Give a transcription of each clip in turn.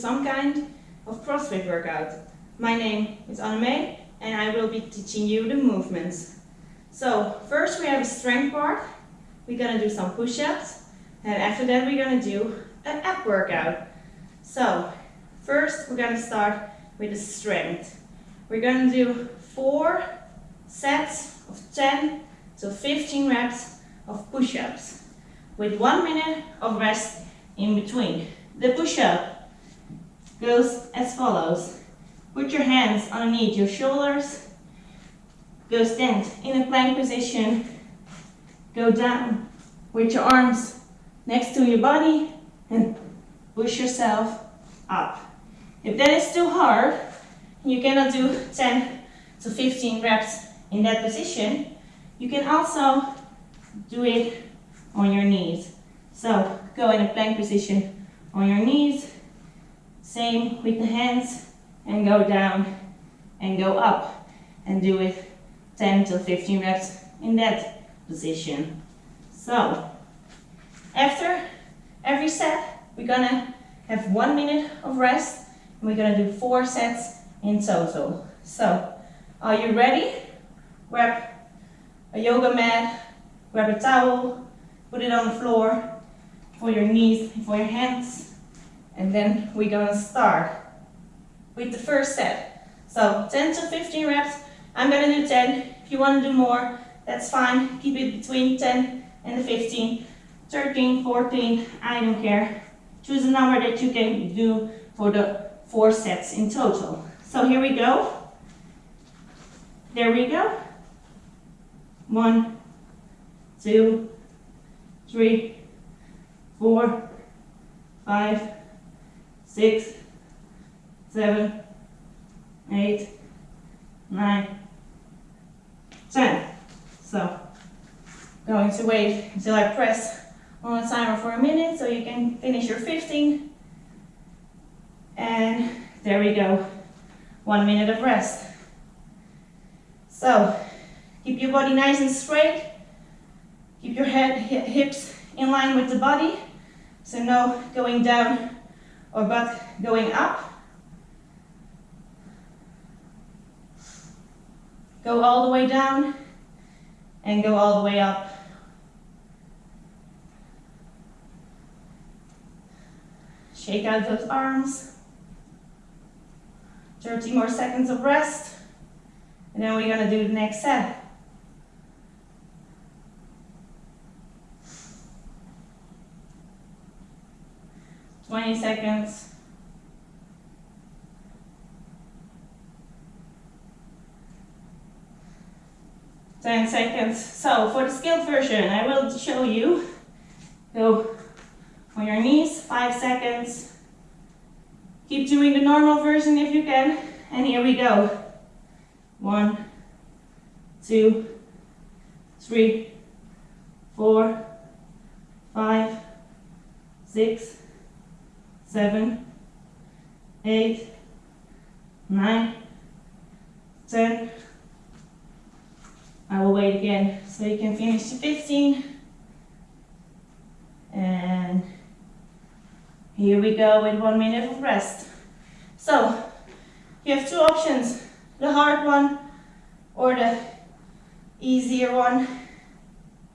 some kind of CrossFit workout. My name is Anne and I will be teaching you the movements. So first we have a strength part. We're gonna do some push-ups and after that we're gonna do an ab workout. So first we're gonna start with the strength. We're gonna do four sets of 10 to 15 reps of push-ups with one minute of rest in between. The push-up goes as follows. Put your hands underneath your shoulders. Go stand in a plank position. Go down with your arms next to your body and push yourself up. If that is too hard, you cannot do 10 to 15 reps in that position, you can also do it on your knees. So go in a plank position on your knees, same with the hands, and go down and go up and do it 10 to 15 reps in that position. So after every set, we're gonna have one minute of rest and we're gonna do four sets in total. So are you ready? Grab a yoga mat, grab a towel, put it on the floor for your knees, for your hands, and then we're gonna start with the first set. So 10 to 15 reps, I'm gonna do 10. If you wanna do more, that's fine. Keep it between 10 and the 15, 13, 14, I don't care. Choose a number that you can do for the four sets in total. So here we go. There we go. One, two, three, four, five, six, seven, eight, nine, ten. So, going to wait until I press on the timer for a minute so you can finish your 15. And there we go. One minute of rest. So, keep your body nice and straight. Keep your head, hips in line with the body. So no going down or butt going up. Go all the way down and go all the way up. Shake out those arms. 30 more seconds of rest. And then we're gonna do the next set. Twenty seconds. Ten seconds. So for the skilled version, I will show you. Go on your knees, five seconds. Keep doing the normal version if you can. And here we go. One, two, three, four, five, six, seven, eight, nine, ten. I will wait again so you can finish to 15. And here we go with one minute of rest. So, you have two options, the hard one or the easier one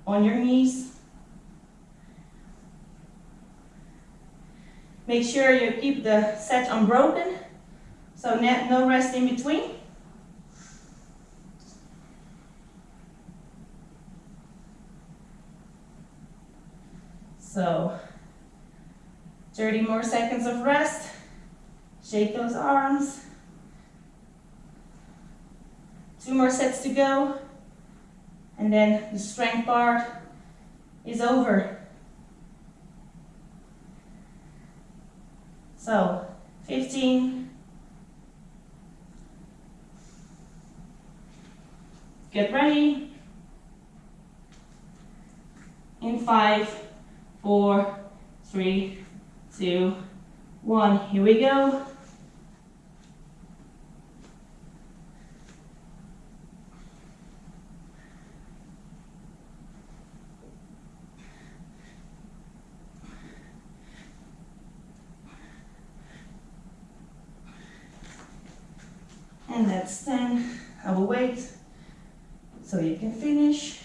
on your knees. Make sure you keep the set unbroken, so no rest in between. So 30 more seconds of rest. Shake those arms. Two more sets to go. And then the strength part is over. So, 15. Get ready. In five, four, three, two, one. Here we go. And that's 10. I will wait so you can finish.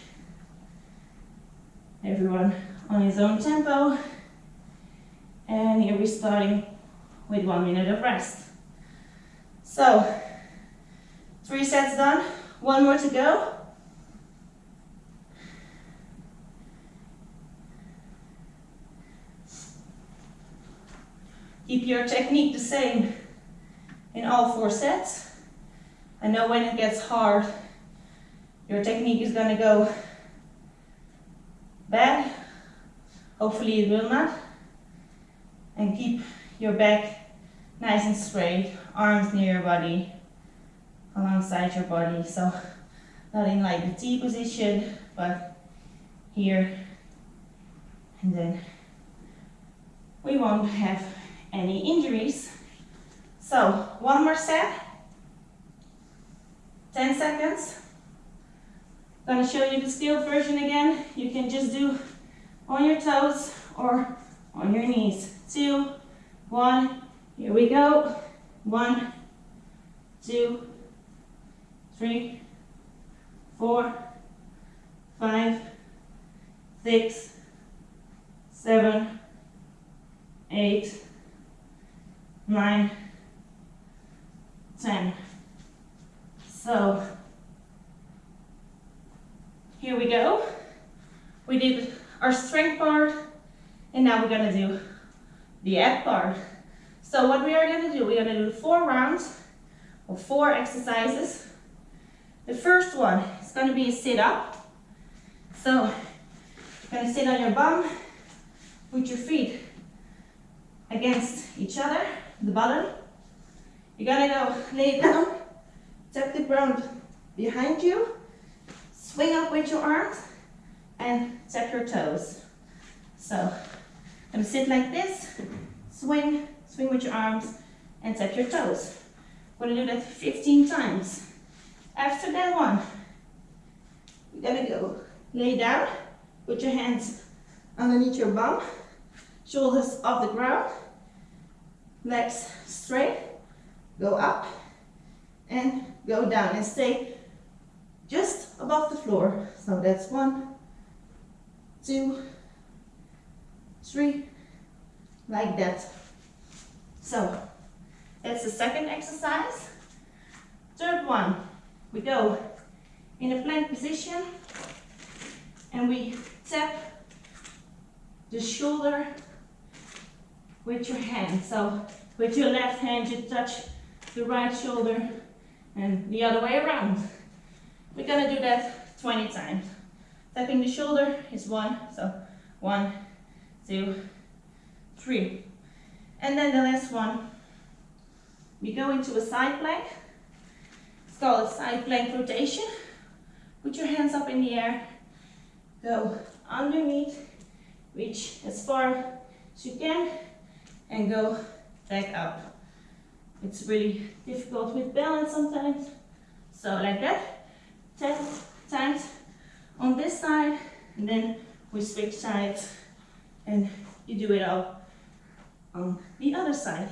Everyone on his own tempo. And here we're starting with one minute of rest. So, three sets done, one more to go. Keep your technique the same in all four sets. I know when it gets hard, your technique is gonna go bad. Hopefully it will not. And keep your back nice and straight, arms near your body, alongside your body. So not in like the T position, but here. And then we won't have any injuries. So one more set, 10 seconds. I'm Gonna show you the scaled version again. You can just do on your toes or on your knees. Two, one, here we go. One, two, three, four, five, six, seven, eight, nine, ten. So here we go. We did our strength part, and now we're gonna do the ab part. So what we are gonna do, we're gonna do four rounds of four exercises. The first one is gonna be a sit-up. So you're gonna sit on your bum, put your feet against each other, the bottom. You're gonna go lay down, tap the ground behind you, swing up with your arms, and tap your toes. So, gonna sit like this, swing, swing with your arms, and tap your toes. We're gonna do that 15 times. After that one, we're gonna go lay down, put your hands underneath your bum, shoulders off the ground, legs straight, go up and go down and stay just above the floor. So that's one, two, three, like that. So that's the second exercise. Third one, we go in a plank position and we tap the shoulder with your hand. So with your left hand you touch the right shoulder and the other way around. We're gonna do that 20 times. Tapping the shoulder is one, so one, two, three. And then the last one, we go into a side plank. It's called a side plank rotation. Put your hands up in the air, go underneath, reach as far as you can, and go back up. It's really difficult with balance sometimes. So like that, 10 times on this side, and then we switch sides, and you do it all on the other side.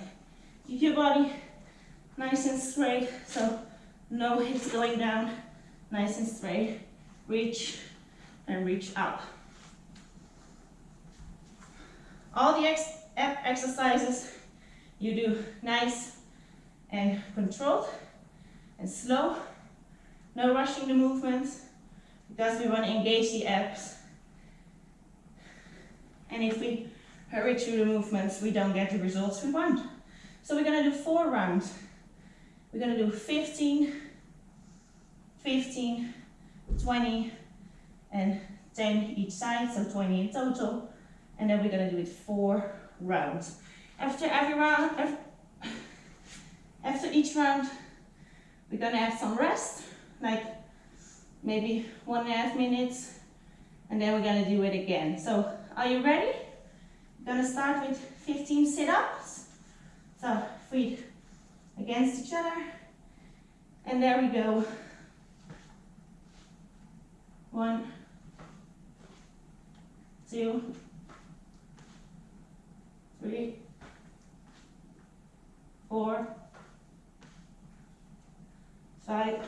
Keep your body nice and straight, so no hips going down, nice and straight. Reach and reach up. All the ex exercises you do nice and controlled and slow. No rushing the movements because we want to engage the abs. And if we hurry through the movements, we don't get the results we want. So we're going to do four rounds. We're going to do 15, 15, 20, and 10 each side, so 20 in total. And then we're going to do it four rounds. After every round, after each round, we're gonna have some rest, like maybe one and a half minutes, and then we're gonna do it again. So, are you ready? We're gonna start with 15 sit-ups. So, feet against each other, and there we go. One, two, three, four, five,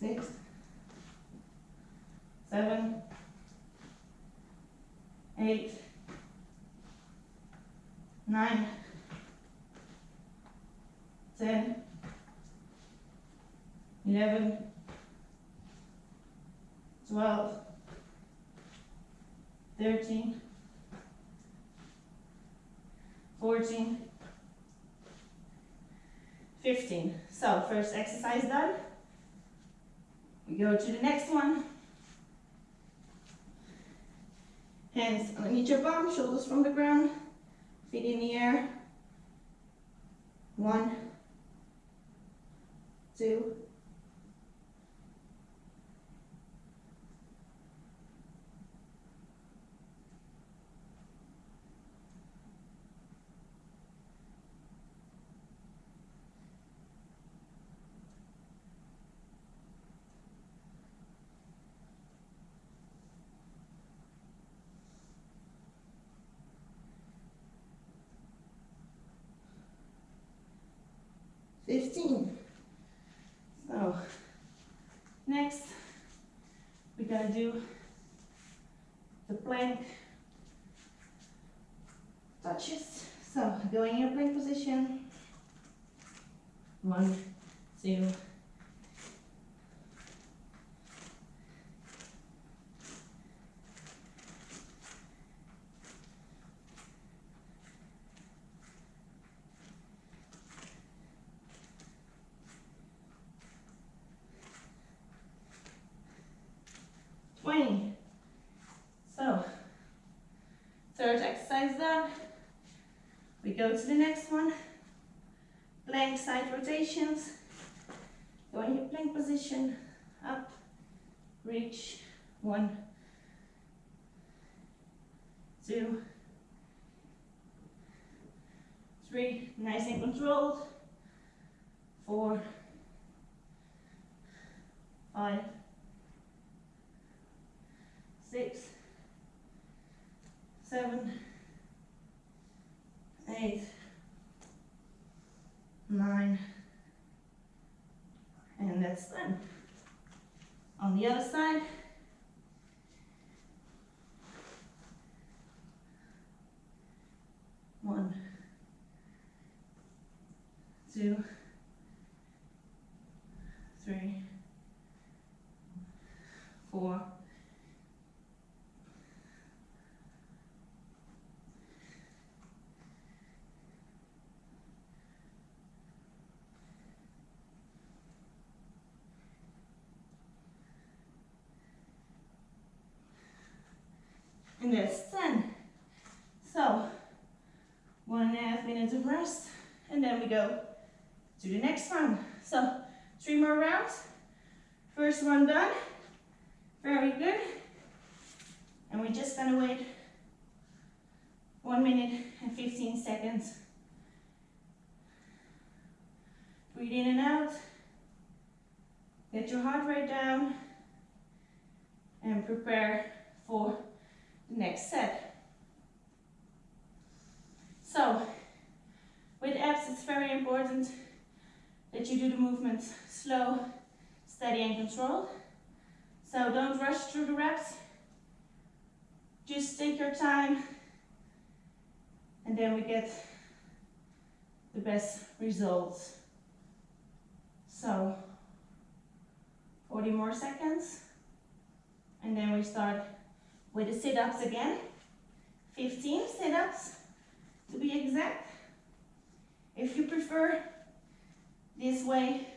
six, seven, eight, nine, ten, eleven, twelve, thirteen, fourteen, fifteen. So first exercise done. We go to the next one. Hands underneath your bum, shoulders from the ground, feet in the air. One, two, fifteen. So next we're gonna do the plank touches. So going in your plank position. One, two, twenty. So third exercise done. We go to the next one. Plank side rotations. Go in your plank position. Up. Reach. One. Two. Three. Nice and controlled. Four. Five. Six. Seven. Eight. Nine. And that's done. On the other side. One, two, three, four, that's 10. So, one and a half minutes of rest, and then we go to the next one. So, three more rounds. First one done. Very good. And we're just gonna wait one minute and 15 seconds. Breathe in and out. Get your heart rate down. And prepare for next set. So, with abs, it's very important that you do the movements slow, steady, and controlled. So don't rush through the reps. Just take your time, and then we get the best results. So, 40 more seconds, and then we start with the sit-ups again. 15 sit-ups to be exact. If you prefer this way,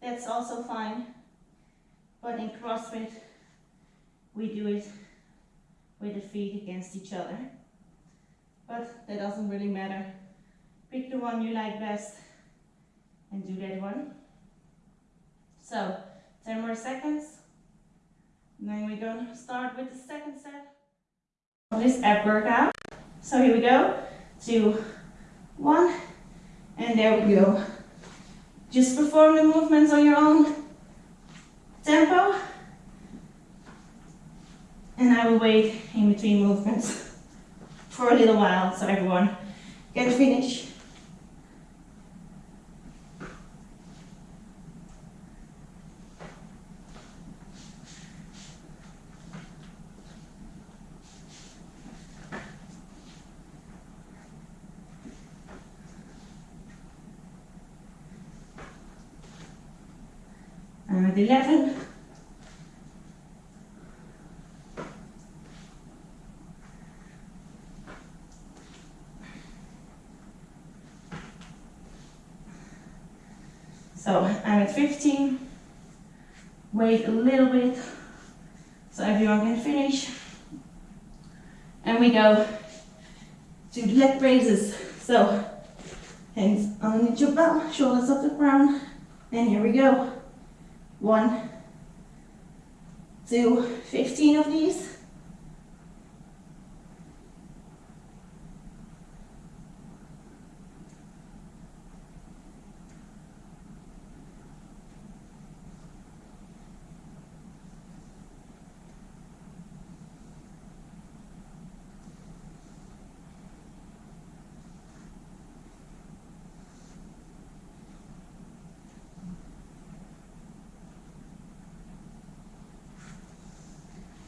that's also fine. But in CrossFit, we do it with the feet against each other. But that doesn't really matter. Pick the one you like best and do that one. So, 10 more seconds. And then we're going to start with the second set of this ab workout. So here we go. Two, one, and there we go. Just perform the movements on your own tempo. And I will wait in between movements for a little while so everyone can finish. With 11. So I'm at 15. Wait a little bit so everyone can finish. And we go to leg raises. So hands underneath your belt, shoulders off the ground. And here we go. One, two, 15 of these.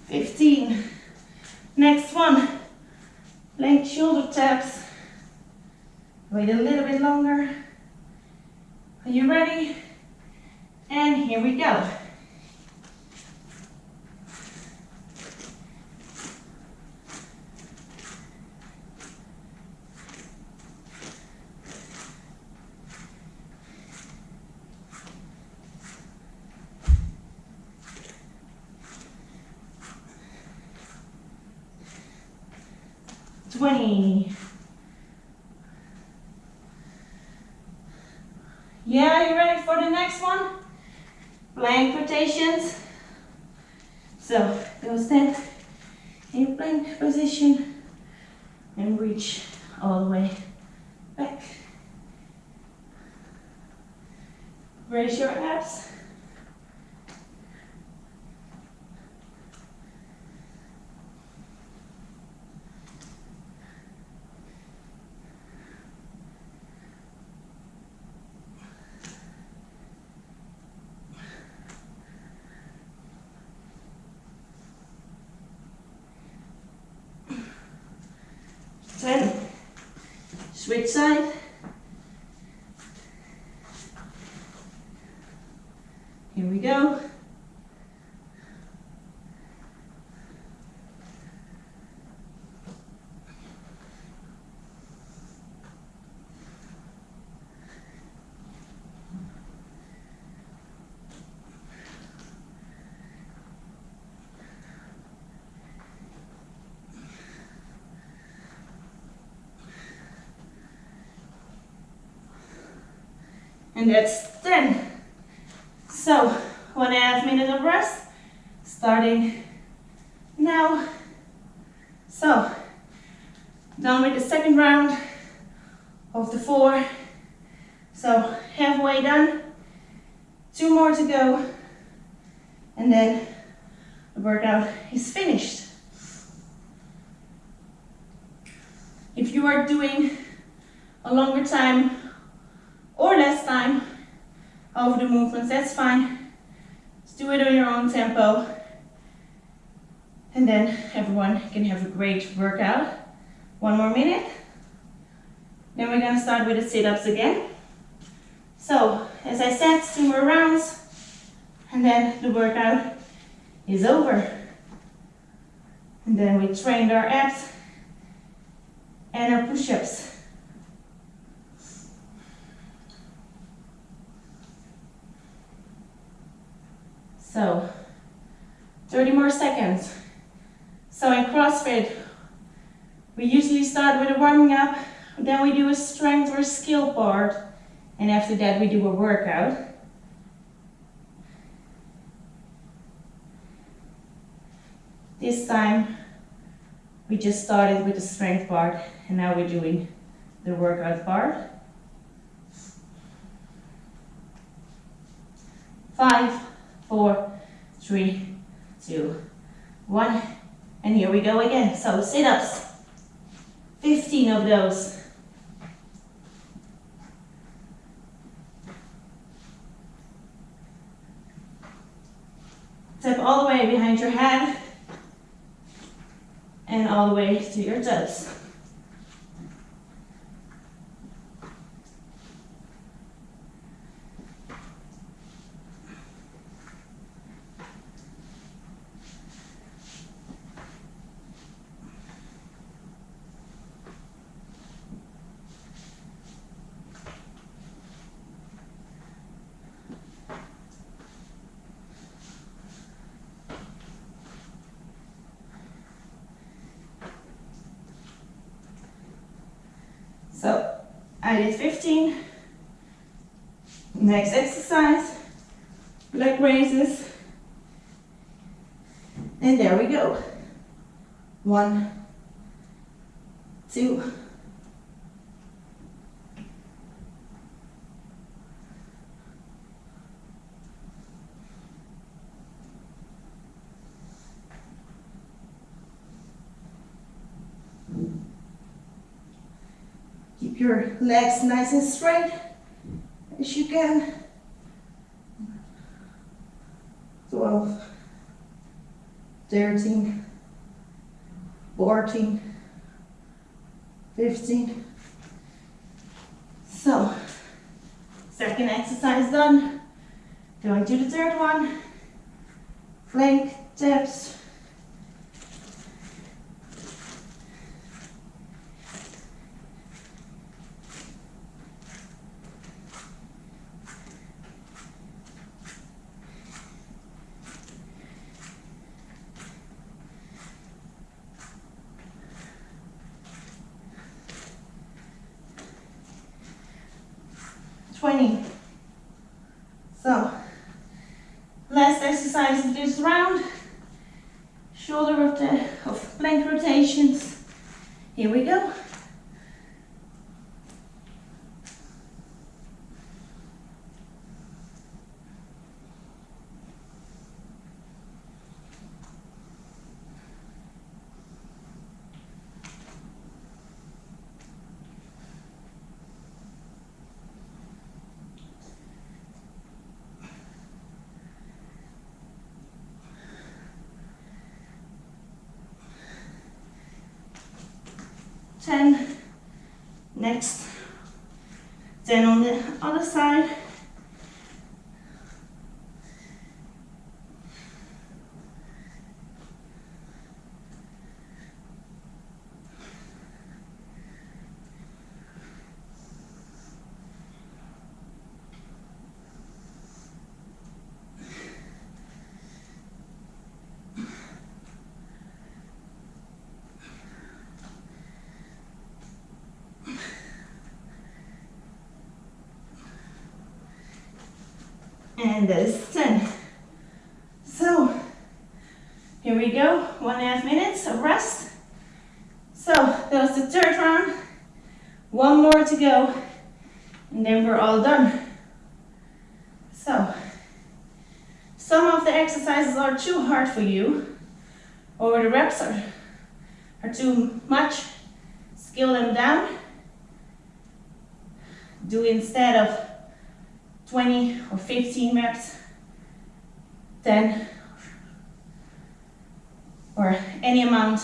15. Next one, length shoulder taps. Wait a little bit longer. Are you ready? And here we go. Yeah, you ready for the next one? Plank rotations. So go stand in plank position and reach all the way back. Raise your abs. Side. Here we go. And that's 10. So, one and a half minutes of rest, starting now. So, done with the second round of the four. So, halfway done, two more to go, and then the workout is finished. If you are doing a longer time of the movements, that's fine. Just do it on your own tempo. And then everyone can have a great workout. One more minute. Then we're gonna start with the sit-ups again. So, as I said, two more rounds, and then the workout is over. And then we trained our abs and our push-ups. So 30 more seconds. So in CrossFit, we usually start with a warming up, then we do a strength or skill part, and after that we do a workout. This time, we just started with the strength part, and now we're doing the workout part. Five, four, three, two, one. And here we go again. So sit-ups, 15 of those. Step all the way behind your head and all the way to your toes. So I did 15. Next exercise, leg raises. And there we go. One, two, Keep your legs nice and straight as you can. 12, 13, 14, 15. So, second exercise done. Going to the third one. Flank taps. 10 next. Then on the other side And that is 10. So, here we go, one and a half minutes of rest. So, that was the third round. One more to go, and then we're all done. So, some of the exercises are too hard for you, or the reps are, are too much. Scale them down. Do instead of 20 or 15 reps, 10, or any amount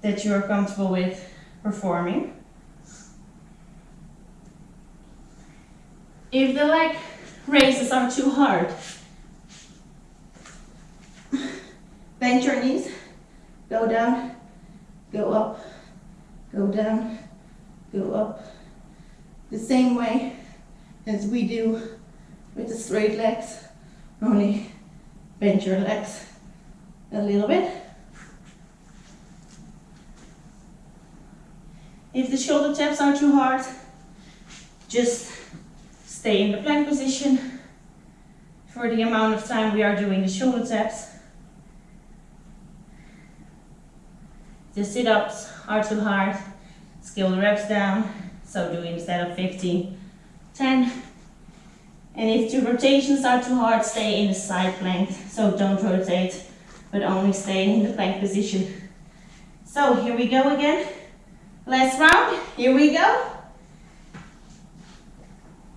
that you're comfortable with performing. If the leg raises are too hard, bend your knees, go down, go up, go down, go up. The same way as we do with the straight legs, only bend your legs a little bit. If the shoulder taps are too hard, just stay in the plank position for the amount of time we are doing the shoulder taps. The sit-ups are too hard, scale the reps down, so do instead of 15, 10. And if the rotations are too hard, stay in the side plank. So don't rotate, but only stay in the plank position. So here we go again. Last round, here we go.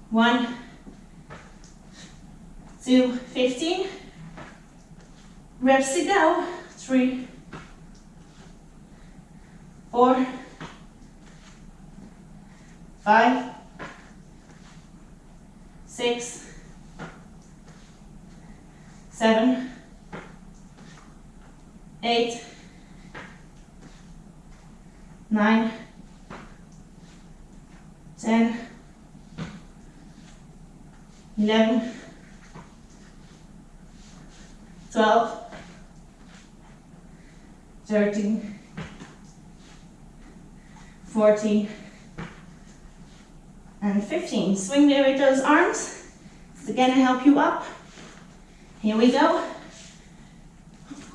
One, two, 15. Reps to go. Three, four, five, six, seven, eight, nine, ten, eleven, twelve, thirteen, fourteen, And 15. Swing with those arms. It's gonna help you up. Here we go.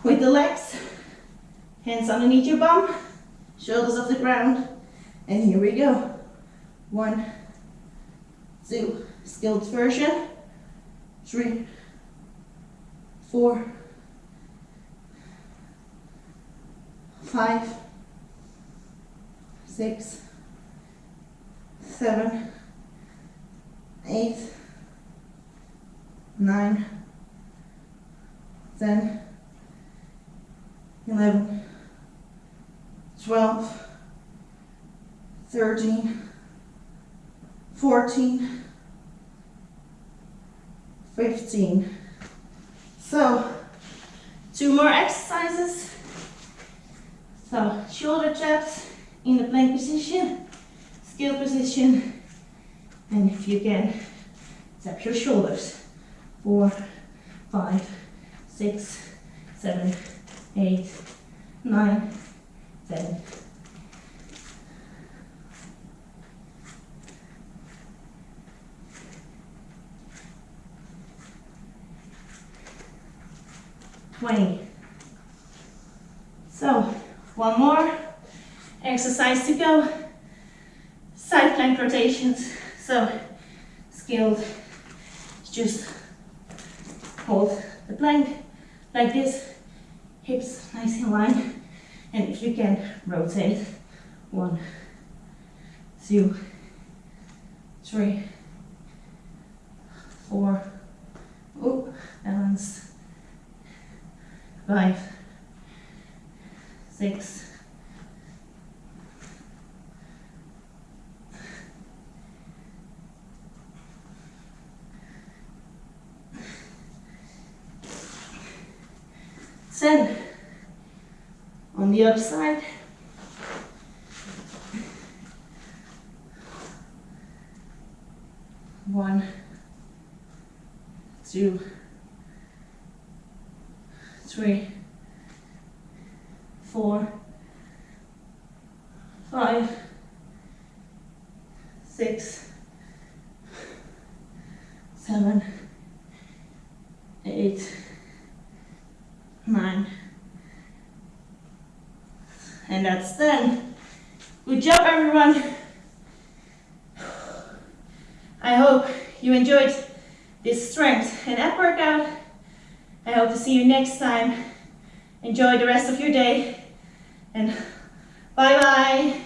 With the legs. Hands underneath your bum. Shoulders off the ground. And here we go. One, two, skilled version. Three, four, five, six, seven, eight, nine, ten, eleven, twelve, thirteen, fourteen, fifteen. So, two more exercises. So, shoulder taps in the plank position, skill position, and if you can, tap your shoulders. Four, five, six, seven, eight, nine, ten. Twenty. So, one more exercise to go. Side plank rotations. So, skilled, just hold the plank like this, hips nice in line, and if you can, rotate. One, two, three, four, oh, balance, five, six, On the other side. One, two, three, four, five, six, seven, eight, nine. And that's done. Good job, everyone. I hope you enjoyed this strength and ab workout. I hope to see you next time. Enjoy the rest of your day and bye bye.